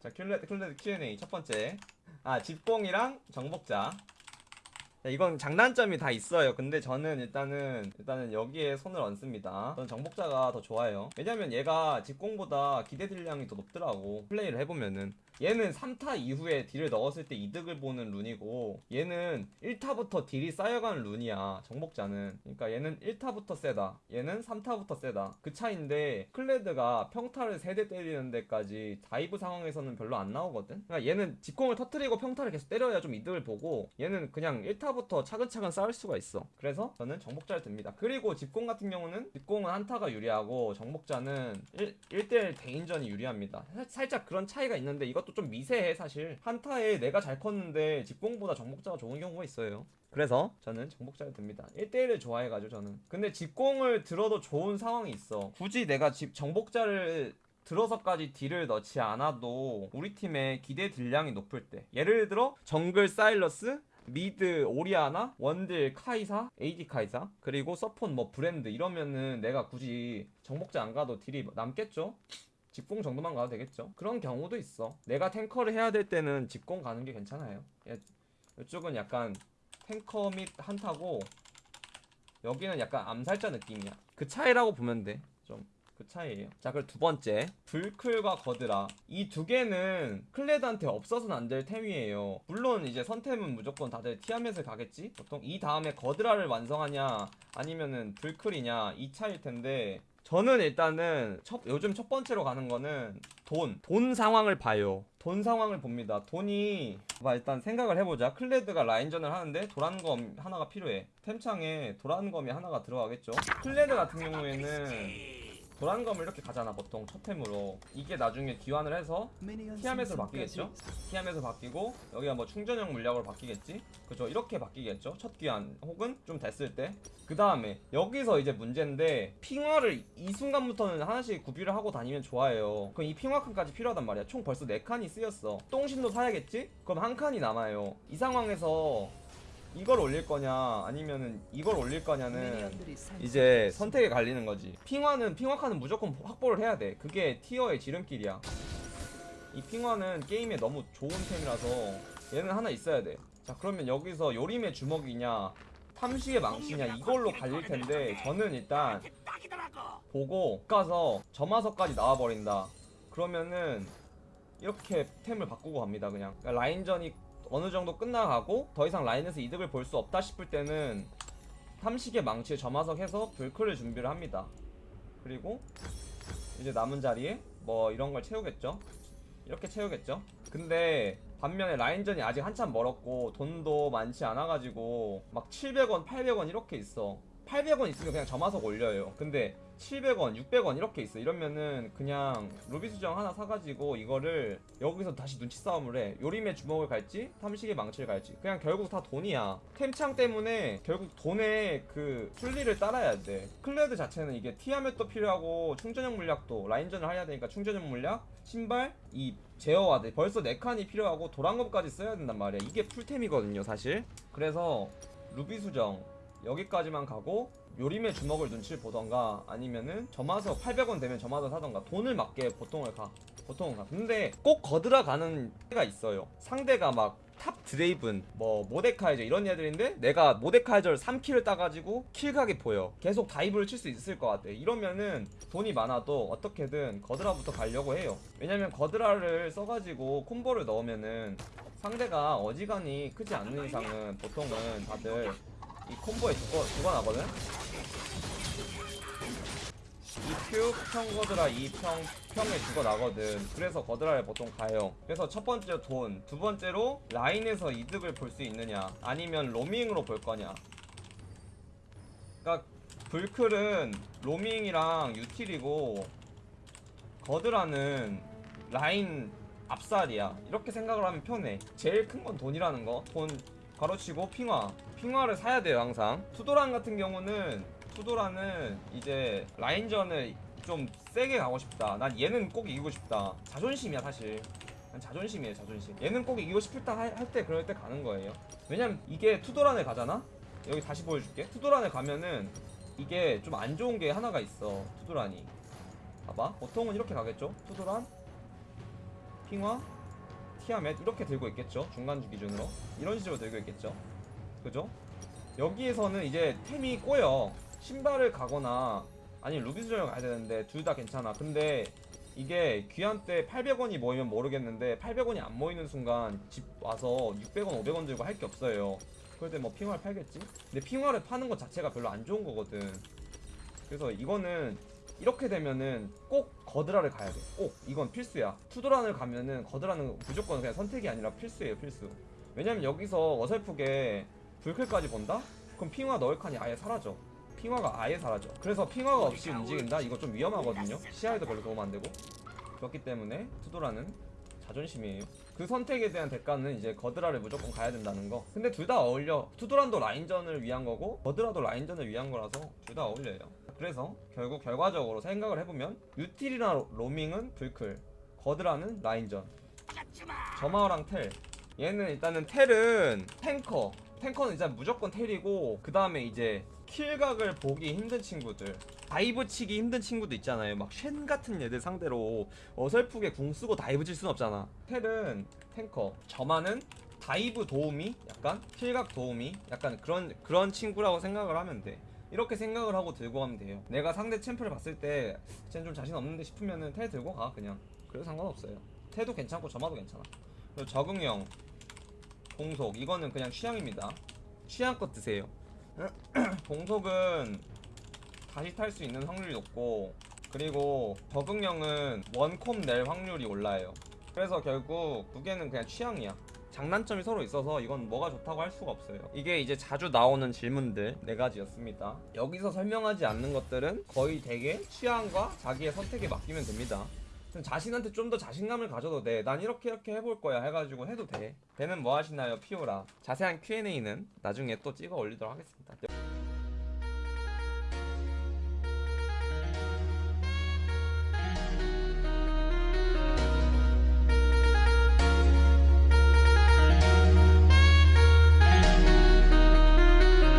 자 클레드 클레드 Q&A 첫 번째. 아 집공이랑 정복자 자, 이건 장단점이 다 있어요. 근데 저는 일단은 일단은 여기에 손을 얹습니다. 저는 정복자가 더 좋아요. 왜냐면 얘가 집공보다 기대 딜량이 더 높더라고. 플레이를 해보면은 얘는 3타 이후에 딜을 넣었을 때 이득을 보는 룬이고 얘는 1타부터 딜이 쌓여가는 룬이야. 정복자는. 그러니까 얘는 1타부터 세다. 얘는 3타부터 세다. 그 차인데 클레드가 평타를 3대 때리는 데까지 dive 상황에서는 별로 안 나오거든. 그러니까 얘는 집공을 터트리고 평타를 계속 때려야 좀 이득을 보고 얘는 그냥 1타 부터 차근차근 쌓을 수가 있어. 그래서 저는 정복자를 듭니다. 그리고 집공 같은 경우는 집공은 한타가 유리하고 정복자는 1, 1대1 대인전이 유리합니다. 살- 살짝 그런 차이가 있는데 이것도 좀 미세해 사실. 한타에 내가 잘 컸는데 집공보다 정복자가 좋은 경우가 있어요. 그래서 저는 정복자를 듭니다. 1대1을 좋아해가지고 저는. 근데 집공을 들어도 좋은 상황이 있어. 굳이 내가 집 정복자를 들어서까지 딜을 넣지 않아도 우리 팀의 기대 딜량이 높을 때 예를 들어 정글 사일러스 mid 오리아나 원딜 카이사 AD 카이사 그리고 서폿 뭐 브랜드 이러면은 내가 굳이 정복자 안 가도 딜이 남겠죠? 집공 정도만 가도 되겠죠? 그런 경우도 있어. 내가 탱커를 해야 될 때는 집공 가는 게 괜찮아요. 예, 이쪽은 약간 탱커 및 한타고 여기는 약간 암살자 느낌이야. 그 차이라고 보면 돼좀 그 차이예요. 자, 그리고 두 번째 불클과 거드라 이 두 개는 클레드한테 없어서는 안 될 템이에요. 물론 이제 선템은 무조건 다들 티아멧을 가겠지. 보통 이 다음에 거드라를 완성하냐 아니면은 불클이냐 이 차일 텐데 저는 일단은 첫, 요즘 첫 번째로 가는 거는 돈. 돈 상황을 봐요. 돈 상황을 봅니다. 돈이 봐 일단 생각을 해보자. 클레드가 라인전을 하는데 도란검 하나가 필요해. 템창에 도란검이 하나가 들어가겠죠. 클레드 같은 경우에는 도란검을 이렇게 가잖아 보통 첫 템으로 이게 나중에 귀환을 해서 티아멧으로 바뀌겠죠? 티아멧으로 바뀌고 여기가 뭐 충전형 물약으로 바뀌겠지? 그죠 이렇게 바뀌겠죠? 첫 귀환 혹은 좀 됐을 때 그 다음에 여기서 이제 문제인데 핑와를 이 순간부터는 하나씩 구비를 하고 다니면 좋아요 그럼 이 핑와 칸까지 필요하단 말이야 총 벌써 4칸이 쓰였어 똥신도 사야겠지? 그럼 한 칸이 남아요 이 상황에서 이걸 올릴 거냐 아니면은 이걸 올릴 거냐는 이제 선택에 갈리는 거지. 핑화는 핑화카는 무조건 확보를 해야 돼. 그게 티어의 지름길이야. 이 핑화는 게임에 너무 좋은 템이라서 얘는 하나 있어야 돼. 자 그러면 여기서 요림의 주먹이냐 탐식의 망치냐 이걸로 갈릴 텐데 저는 일단 보고 가서 점화석까지 나와버린다. 그러면은 이렇게 템을 바꾸고 갑니다 그냥 그러니까 라인전이 어느 정도 끝나가고 더 이상 라인에서 이득을 볼 수 없다 싶을 때는 탐식의 망치에 점화석 해서 블클을 준비를 합니다. 그리고 이제 남은 자리에 뭐 이런 걸 채우겠죠. 이렇게 채우겠죠. 근데 반면에 라인전이 아직 한참 멀었고 돈도 많지 않아가지고 막 700원, 800원 이렇게 있어. 800원 있으면 그냥 점화석 올려요. 근데 700원, 600원 이렇게 있어. 이러면은 그냥 루비 수정 하나 사가지고 이거를 여기서 다시 눈치 싸움을 해. 요림의 주먹을 갈지, 탐식의 망치를 갈지. 그냥 결국 다 돈이야. 템창 때문에 결국 돈의 그 순리를 따라야 돼. 클레드 자체는 이게 티아멧도 필요하고 충전형 물약도 라인전을 해야 되니까 충전형 물약, 신발, 이 제어와드 벌써 4칸이 필요하고 도란검까지 써야 된단 말이야. 이게 풀템이거든요, 사실. 그래서 루비 수정 여기까지만 가고 요림의 주먹을 눈치를 보던가 아니면은 점화석 800원 되면 점화석 사던가 돈을 맞게 보통을 가 보통은 가. 근데 꼭 거드라 가는 때가 있어요. 상대가 막 top 드레이븐 뭐 모데카이저 이런 애들인데 내가 모데카이저를 3kill을 따가지고 kill각이 보여. 계속 dive를 칠 수 있을 것 같아. 이러면은 돈이 많아도 어떻게든 거드라부터 가려고 해요. 왜냐면 거드라를 써가지고 콤보를 넣으면은 상대가 어지간히 크지 않는 이상은 보통은 다들 이 콤보에 죽어, 죽어나거든? 이 큐, 평 거드라, 이 평, 평에 죽어나거든. 그래서 거드라를 보통 가요. 그래서 첫 번째 돈, 두 번째로 라인에서 이득을 볼 수 있느냐, 아니면 로밍으로 볼 거냐. 그니까, 불클은 로밍이랑 유틸이고, 거드라는 라인 앞살이야. 이렇게 생각을 하면 편해. 제일 큰 건 돈이라는 거. 돈 가로치고 핑화. 핑화를 사야 돼요, 항상. 투도란 같은 경우는, 투도란은 이제 라인전을 좀 세게 가고 싶다. 난 얘는 꼭 이기고 싶다. 자존심이야, 사실. 난 자존심이에요, 자존심. 얘는 꼭 이기고 싶다 할 때 그럴 때 가는 거예요. 왜냐면 이게 투도란에 가잖아? 여기 다시 보여줄게. 투도란에 가면은 이게 좀 안 좋은 게 하나가 있어. 투도란이. 봐봐. 보통은 이렇게 가겠죠? 투도란. 핑화 티아멧 이렇게 들고 있겠죠 중간주 기준으로 이런 식으로 들고 있겠죠 그죠? 여기에서는 이제 템이 꼬여 신발을 가거나 아니 루비스전을 가야 되는데 둘 다 괜찮아 근데 이게 귀한 때 800원이 모이면 모르겠는데 800원이 안 모이는 순간 집 와서 600원 500원 들고 할 게 없어요 그럴 때 뭐 핑화를 팔겠지? 근데 핑화를 파는 것 자체가 별로 안 좋은 거거든 그래서 이거는 이렇게 되면은 꼭 거드라를 가야 돼. 꼭 이건 필수야. 투도란을 가면은 거드라는 무조건 그냥 선택이 아니라 필수예요, 필수. 왜냐면 여기서 어설프게 불클까지 본다? 그럼 핑화 넣을 칸이 아예 사라져. 핑화가 아예 사라져. 그래서 핑화가 없이 움직인다? 이거 좀 위험하거든요. 시야에도 별로 도움 안 되고. 그렇기 때문에 투도라는 자존심이에요. 그 선택에 대한 대가는 이제 거드라를 무조건 가야 된다는 거. 근데 둘 다 어울려. 투도란도 라인전을 위한 거고 거드라도 라인전을 위한 거라서 둘 다 어울려요. 그래서 결국 결과적으로 생각을 해보면 유틸이나 로- 로밍은 블클, 거드라는 라인전. 점화랑 텔. 얘는 일단은 텔은 탱커. 탱커는 일단 무조건 텔이고 그 다음에 이제 킬각을 보기 힘든 친구들. dive 치기 힘든 친구도 있잖아요. 막 쉔 같은 애들 상대로 어설프게 궁 쓰고 dive 칠 순 없잖아. 텔은 탱커. 점화는 dive 도우미, 약간 킬각 도우미, 약간 그런 그런 친구라고 생각을 하면 돼. 이렇게 생각을 하고 들고 가면 돼요. 내가 상대 챔프를 봤을 때, 쟤는 좀 자신 없는데 싶으면은 텔 들고 가 그냥. 그래도 상관없어요. 텔도 괜찮고 점화도 괜찮아. 그리고 적응형, 공속 이거는 그냥 취향입니다. 취향껏 드세요. 공속은 다시 탈 수 있는 확률이 높고 그리고 적응형은 원콤 낼 확률이 올라요. 그래서 결국 두 개는 그냥 취향이야. 장단점이 서로 있어서 이건 뭐가 좋다고 할 수가 없어요. 이게 이제 자주 나오는 질문들 네 가지였습니다. 여기서 설명하지 않는 것들은 거의 대개 취향과 자기의 선택에 맡기면 됩니다. 자신한테 좀 더 자신감을 가져도 돼. 난 이렇게 이렇게 해볼 거야 해가지고 해도 돼. 배는 뭐 하시나요, 피오라? 자세한 Q&A는 나중에 또 찍어 올리도록 하겠습니다.